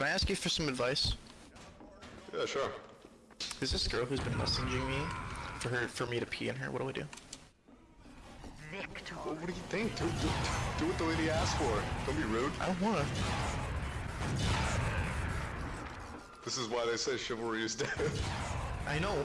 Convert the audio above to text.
Can I ask you for some advice? Yeah, sure. Is this girl who's been messaging me for her for me to pee in her. What do I do? Victor. Well, what do you think? Do, do, do what the lady asked for. Don't be rude. I don't wanna. This is why they say chivalry is dead. I know.